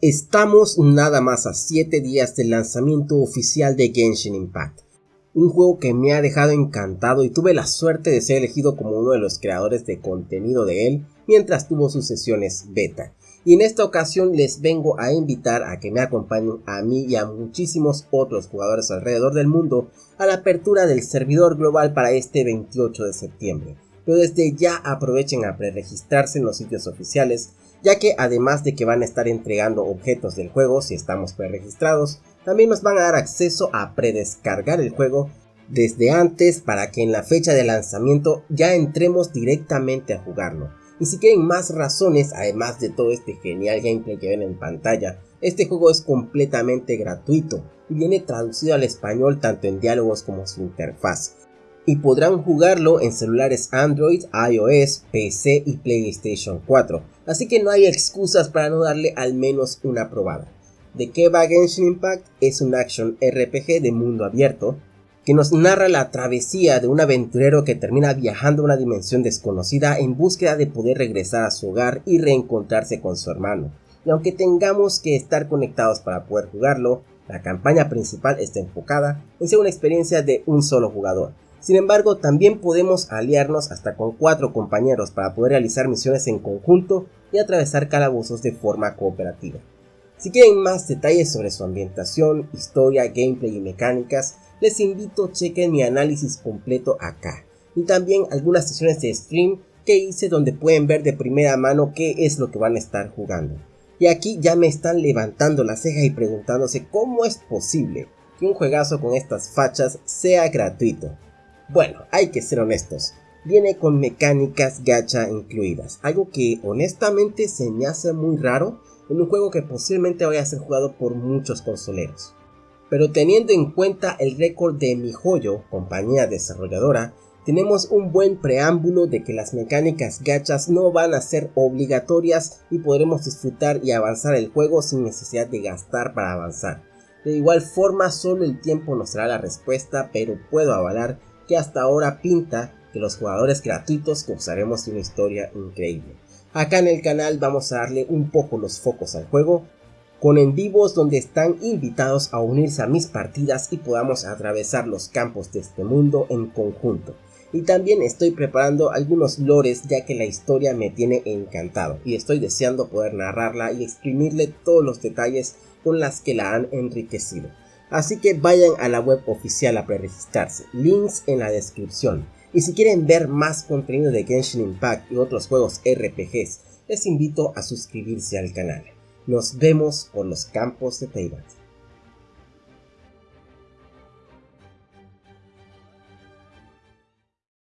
Estamos nada más a 7 días del lanzamiento oficial de Genshin Impact, un juego que me ha dejado encantado y tuve la suerte de ser elegido como uno de los creadores de contenido de él mientras tuvo sus sesiones beta. Y en esta ocasión les vengo a invitar a que me acompañen a mí y a muchísimos otros jugadores alrededor del mundo a la apertura del servidor global para este 28 de septiembre. Pero desde ya aprovechen a preregistrarse en los sitios oficiales ya que además de que van a estar entregando objetos del juego si estamos preregistrados, también nos van a dar acceso a predescargar el juego desde antes para que en la fecha de lanzamiento ya entremos directamente a jugarlo. Y si quieren más razones, además de todo este genial gameplay que ven en pantalla, este juego es completamente gratuito y viene traducido al español tanto en diálogos como su interfaz y podrán jugarlo en celulares Android, iOS, PC y PlayStation 4, así que no hay excusas para no darle al menos una probada. ¿De qué va Genshin Impact? Es un action RPG de mundo abierto que nos narra la travesía de un aventurero que termina viajando a una dimensión desconocida en búsqueda de poder regresar a su hogar y reencontrarse con su hermano. Y aunque tengamos que estar conectados para poder jugarlo, la campaña principal está enfocada en ser una experiencia de un solo jugador, sin embargo, también podemos aliarnos hasta con cuatro compañeros para poder realizar misiones en conjunto y atravesar calabozos de forma cooperativa. Si quieren más detalles sobre su ambientación, historia, gameplay y mecánicas, les invito a chequen mi análisis completo acá. Y también algunas sesiones de stream que hice donde pueden ver de primera mano qué es lo que van a estar jugando. Y aquí ya me están levantando la ceja y preguntándose cómo es posible que un juegazo con estas fachas sea gratuito. Bueno, hay que ser honestos. Viene con mecánicas gacha incluidas, algo que honestamente se me hace muy raro en un juego que posiblemente vaya a ser jugado por muchos consoleros. Pero teniendo en cuenta el récord de MiHoYo, compañía desarrolladora, tenemos un buen preámbulo de que las mecánicas gachas no van a ser obligatorias y podremos disfrutar y avanzar el juego sin necesidad de gastar para avanzar. De igual forma solo el tiempo nos dará la respuesta, pero puedo avalar que hasta ahora pinta que los jugadores gratuitos gozaremos una historia increíble. Acá en el canal vamos a darle un poco los focos al juego, con en vivos donde están invitados a unirse a mis partidas y podamos atravesar los campos de este mundo en conjunto. Y también estoy preparando algunos lores ya que la historia me tiene encantado y estoy deseando poder narrarla y exprimirle todos los detalles con las que la han enriquecido. Así que vayan a la web oficial a preregistrarse, links en la descripción. Y si quieren ver más contenido de Genshin Impact y otros juegos RPGs, les invito a suscribirse al canal. Nos vemos por los campos de Teyvat.